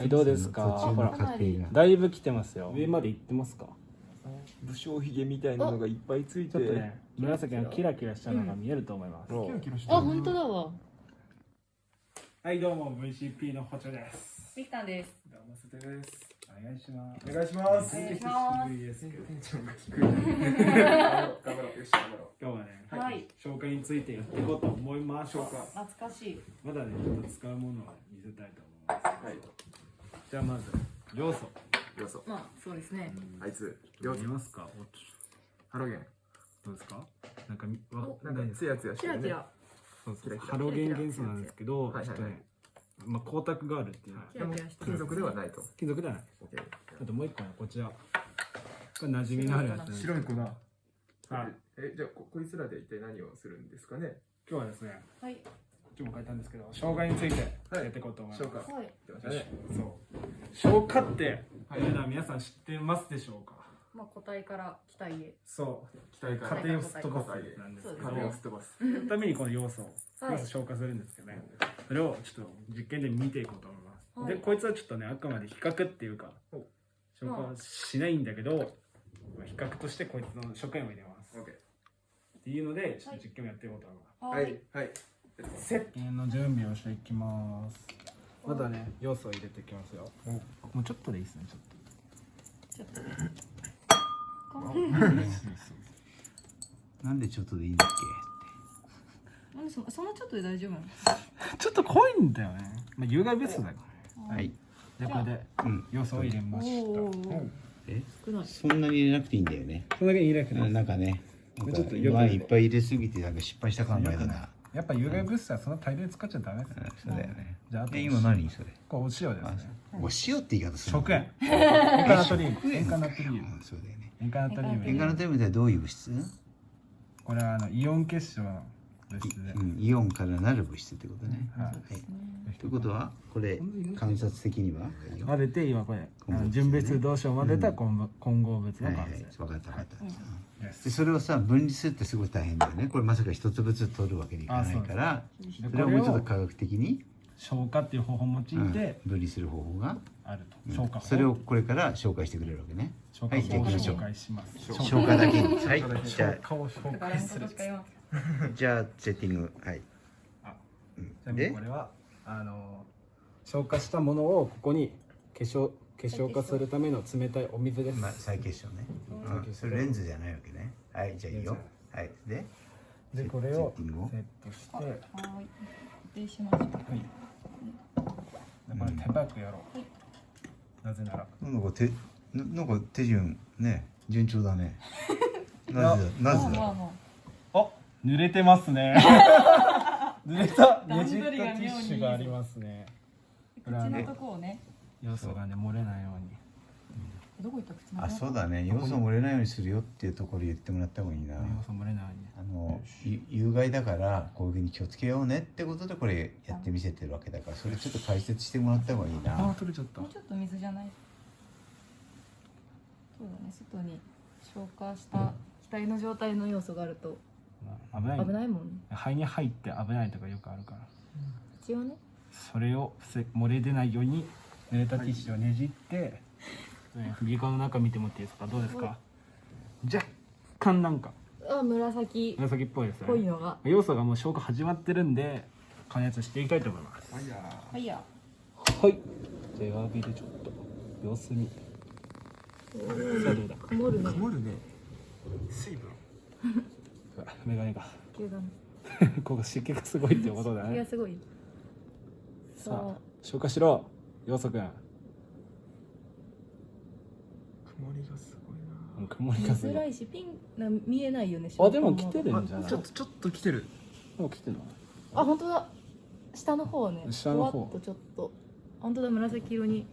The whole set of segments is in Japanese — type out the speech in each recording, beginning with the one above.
はいどうですか？途中の過程が。だいぶ来てますよ。上まで行ってますか？武将髭みたいなのがいっぱいついて。ちょっとね紫のキラキラしたのが見えると思います、ほらあ、本当だわ。はいどうも VCP のホチョです。ミキタンです。どうもステです。お願いします。お願いします。お願いします。久しぶりですテンションが低い頑張ろうよし頑張ろ今日はね、はい。紹介についてやっていこうと思います。紹介懐かしい。まだねちょっと使うものを見せたいと思います。うはいじゃあまず要素要素まあ、そうですね。あいつ要素見ますか？おハロゲン。どうですか？なんかみわおなんかツヤツヤしてるね。キラキラ。そうそうキラキラ。ハロゲン元素なんですけど、はいはい。はいちょっとね、まあ光沢があるっていう。のはキラキラしてる。金属ではないと。金属ではない。オッケーあともう一個ねこちら。これ馴染みのあるやつなんです白い粉。はいえじゃあここいつらで一体何をするんですかね？今日はですねはい。ちも書いたんですけど生姜についてやっていこうと思います、消化はい。出ましたね。そう。生姜って、はい。皆さん知ってますでしょうか？まあ、個体から北へ。そう。期待感家。庭をすっ飛ばす。なんですけどそう壁をすっ飛ばす。ためにこの要素をはい。要素消化するんですけどね、それをちょっと実験で見ていこうと思います、はい。でこいつはちょっとねあくまで比較っていうかお。消化はしないんだけど、比較としてこいつの食塩を入れます。オッケっていうのでちょっと実験をやっていこうと思います、ーはい。はい石鹸の準備をしていきますまだね要素を入れていきますよ。もうちょっとでいいですねちょっと。ちょっと。ね。なんでちょっとでいいんだっなんでそそんなちょっとで大丈夫なの？ちょっと濃いんだよね。まあ有害物質だよけはい。でこれでうん。要素を入れまおした。お。え？少ない。そんなに入れなくていいんだよね。それだけ入れなくていいなんかねなんかちょっとよくワインいっぱい入れすぎてなんか失敗した感がだなやっぱ有害物質はそんな大量に使っちゃダメですうんねそうだよね。じゃああとえ今何それ？これお塩ですあねお塩って言い方するの？食塩。塩。化ナトリウム。食塩。塩化ナトリウム。うんそうだよね。塩化ナトリウム。塩化ナトリウムってどういう物質？これはあのイオン結晶のうん。イオンからなる物質ってことね。はい。はい。ということはこれ観察的には？混ぜて今これ純別同士を混ぜた混合混合物のはいはい。完成分かった分かった。でそれをさ分離するってすごい大変だよね。これまさか一つずつ取るわけにいかないからでそれはもうちょっとこ科学的に、消化っていう方法を用いて分離する方法が、あると。うん消化法。それをこれから紹介してくれるわけね。消化はいじゃあ法を行きましょう紹介します。消化だけ。にはい。じ消ゃ。あ じゃあセッティング。はい。あうん。ちなみにで？これはあの消化したものをここに化粧化粧化するための冷たいお水です。まあ再結晶ね、うん、それレンズじゃないわけね。はいじゃあいいよ。はい。で？でこれをセッティングを。セットして。はい。固定しました。はい。でこれ手早くやろう。なぜなら。なんか手ななんか手順ね。順調だね。なぜだなぜだ？まあまあまあ、濡れてますね。濡れたねじったティッシュがありますね。あ。口のとこをね。要素がね漏れないように。どこ行った口のあそうだね要素漏れないようにするよっていうところ言ってもらった方がいいな要素漏れないように。あのゆ有害だからこういうふうに気をつけようねってことでこれやってみせてるわけだからそれちょっと解説してもらった方がいいあなー、取れちゃったもう。ちょっと水じゃない。そうだね。外に消化した額の状態の要素があると危ない。危ないもんね。肺に入って危ないとかよくあるから。一応ね。それを防漏れ出ないように濡れたティッシュをねじって、ね、首輪の中見てもらっていいですか？どうですか？若干なんかあ、紫っ紫っぽいですねぽいのが。要素がもう消化始まってるんで加熱していきたいと思いますはいやはいや。はいじゃあ弱火でちょっと様子見てさあどうだ？曇るね。曇るね水分うわメガネが急だね。ここ湿気がすごいってことだね気がすごい。さあ消化しろ要素くん曇りがすごいうん曇り見がすごいづらいし、ピンな見えないよね。あでも来てるなんじゃない？ちょっとちょっと来てるもう来てるの？あ、本当だ。下の方ね。下の方とちょっと。本当だ、紫色に。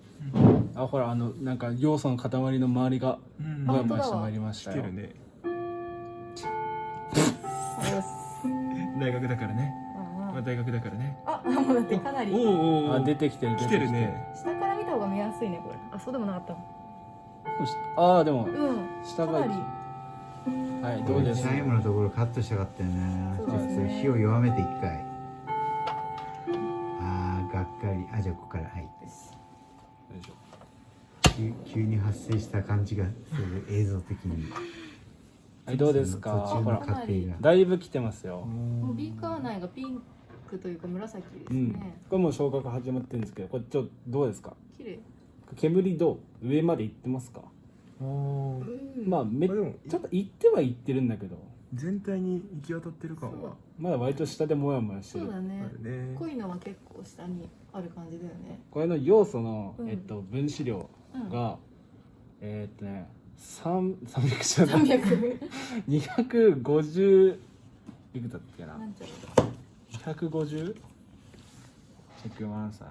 あほらあのなんか要素の塊の周りがうんブワブ本当だわワしてまいりましたよ来てるね大学だからね。あまあ大学だからね。あ、もうだってかなり。おおおあ出てきてる出来てるね。下から見た方が見やすいね、これ。あ、そうでもなかった。ああでもうん。下がかなり。はいどうです？最後のところカットしたかったよね。ちょっそうですね。と火を弱めて一回。あーがっかり。あじゃあここから。はい。急急に発生した感じがする映像的にはいどうですか？ほら。だいぶ来てますよ。もうビーカー内がピンクというか紫ですうん。ね、これもう消火が始まってるんですけどこれちょっとどうですか？綺麗。煙どう？上まで行ってますか？おまあめちょっと行っては行ってるんだけど。全体に行き渡ってる感は。まだ割と下でモヤモヤしてる。あそうだね。るね。濃いのは結構下にある感じだよね。これの要素の、うん。えっと、分子量うん。が、えーっとね3 300じゃない。300 250いくつだっけな。なんちゃう 250? チェックマンさん。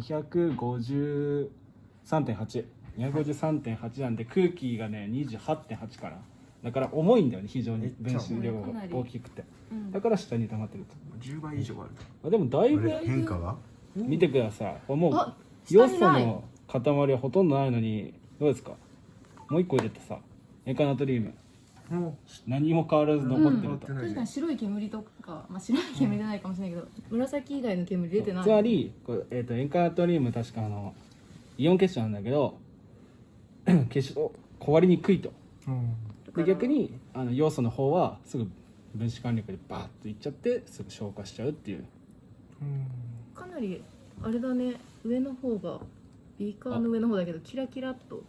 253.8 253.8なんで空気がね28.8からだから重いんだよね非常に。分子量が大きくて。うん。だから下に溜まってる10倍以上ある。とあでもだいぶ変化は見てください。これもう。あ要素下にない。の塊はほとんどないのにどうですか？もう一個入れてさ。エカナトリウム。何も変わらず残ってると、うん。確かに白い煙とか、まあ、白い煙じゃないかもしれないけど、紫以外の煙出てない。つまりこれ、えー、とエンカナトリウム確かあのイオン結晶なんだけど 結晶壊れにくいと。うん。で逆にあの要素の方はすぐ分子間力でバーッといっちゃってすぐ消化しちゃうっていう。かなりあれだね。上の方がビーカーの上の方だけどキラキラっと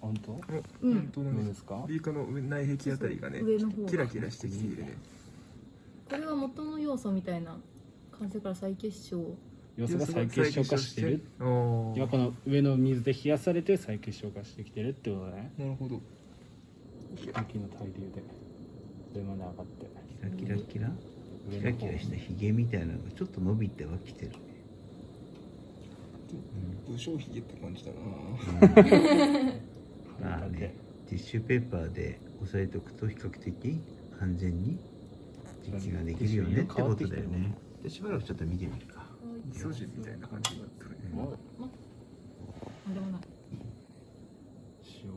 本当？ううんんどうなんですすか？ビーカーの上内壁あたりがね上の方。がキラキラしてきているね。これは元の要素みたいな感じから再結晶。要素が再結晶化してる。お今この上の水で冷やされて再結晶化してきてるってことだね。なるほど。雪の対流で。上まで上がって。キラキラキラ。キラキラしたヒゲみたいなのがちょっと伸びてはきてるね。武将髭って感じだな まあねティッシュペーパーで押さえておくと比較的安全に実験ができるよねってことだよね。でしばらくちょっと見てみるか。イソジンみたいな感じになってるね。なん。でもない。塩が。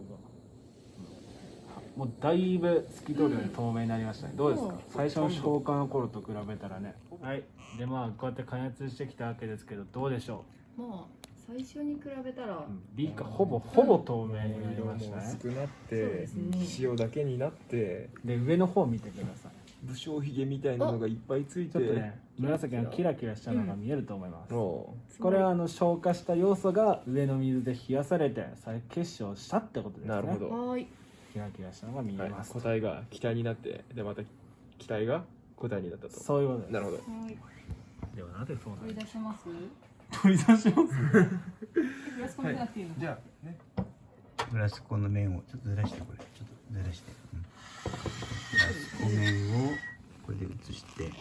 もうだいぶ透き通るように透明になりましたね、どうですか？最初の消化の頃と比べたらね。はい。でまあこうやって加熱してきたわけですけどどうでしょまあ最初に比べたら。う、ビーカーほぼほぼ透明になりましたね。薄くなって塩だけになってで上の方見てください。武将髭みたいなのがいっぱいついて。ちょっとね紫のキラキラしたのが見えると思います、おこれはあの消化した要素が上の水で冷やされて再結晶したってことですね。なるほど。はーい。キラキラしたのが見えはい。ます、個体が気体になってでまた気体が個体になったと。そういうことです。なるほど。はーい。ではなぜそうな取るり出します？取り出しますフラスコになくてい。いの、じゃあね。フラスコの面をちょっとずらしてこれ。ちょっとずらして、うん、フラスコ面をこれで移して。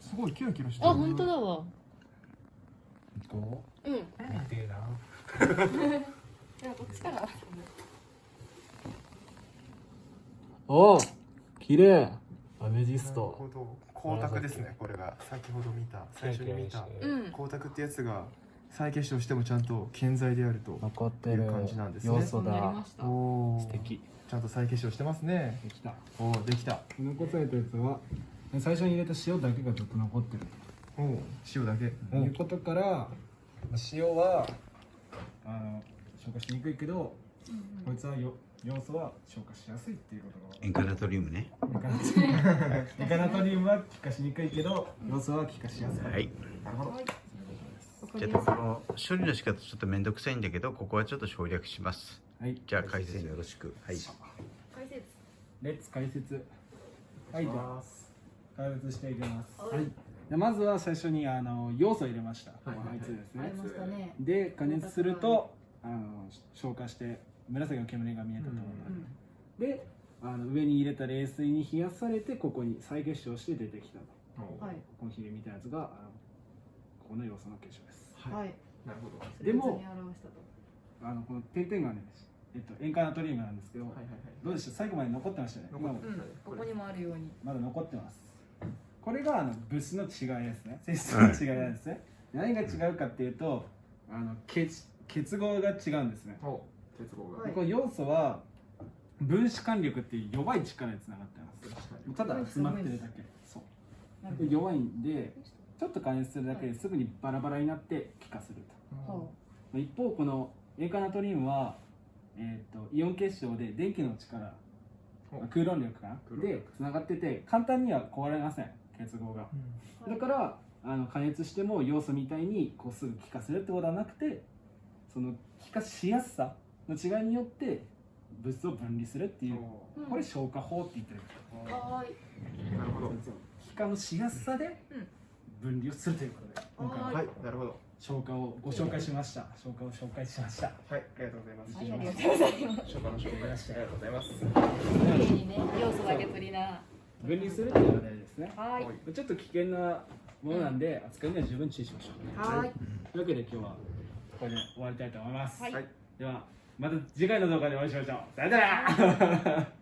すごいキラキラしてるあ本当だわ。こう。う見てえな。こっちから。おお綺麗。アメジスなるトほど光沢ですねこれが。先ほど見た最初に見たうん。光沢ってやつが再結晶してもちゃんと健在であると残ってるいう感じなんですね。要素そうなりだましたおお素敵。ちゃんと再結晶してますね。できた。おおできた。残されたやつは最初に入れた塩だけがずっと残ってる。おお塩だけ。ということから塩はあの消化しにくいけどこいつはよ要素は消化しやすいっていうことが。エンカナトリウムね。エカナトリウム。エカナトリウムは気化しにくいけど要素は気化しやすい。はい。なるほど。じゃあこの処理の仕方ちょっと面倒くさいんだけどここはちょっと省略します。はい。じゃあ解説。よろしくはい。解説。レッツ解説。はいじゃあ解説していきます。はい。でまずは最初にあの要素を入れました、はいですね。ありましたね。で加熱するとあの消化して紫の煙が見えたと思うのうん。で、であの上に入れた冷水に冷やされてここに再結晶して出てきたと。はい。このヒゲみたいなやつがあのここの要素の結晶です。はい。なるほど。でもあのこの点々がね、えっと、塩化ナトリウムなんですけど、はいはいはい。どうでした？最後まで残ってましたね。残ってうん。ここにもあるように。まだ残ってます。これがあの物質の違いですね。性質の違いなんですね、何が違うかっていうとあの結結合が違うんですね、お結合が。はい。この要素は分子間力っていう弱い力につながってます。ただ詰まってるだけ。そう。弱いんでちょっと加熱するだけですぐにバラバラになって気化すると。一方この塩化ナトリウムは、えー、とイオン結晶で電気の力。空論力かな。でつながってて簡単には壊れません。結合が。だからあの加熱しても要素みたいにこうすぐ気化するってことはなくてその気化しやすさの違いによって物質を分離するっていうおこれ消化法って言ってるなるほど。気化のしやすさで分離をするということで今回は。はいなるほど。消化をご紹介しました。消化を紹介しました。はいありがとうございます。はいありがとうございます。消化の紹介ありがとうございます。綺麗にね要素だけ取りな。分離するっていうのが大事ですね。はーい。はいちょっと危険なものなんで扱いには十分注意しましょう。はーい。というわけで今日はこれで終わりたいと思います、はい。ではまた次回の動画でお会いしましょう。さよなら。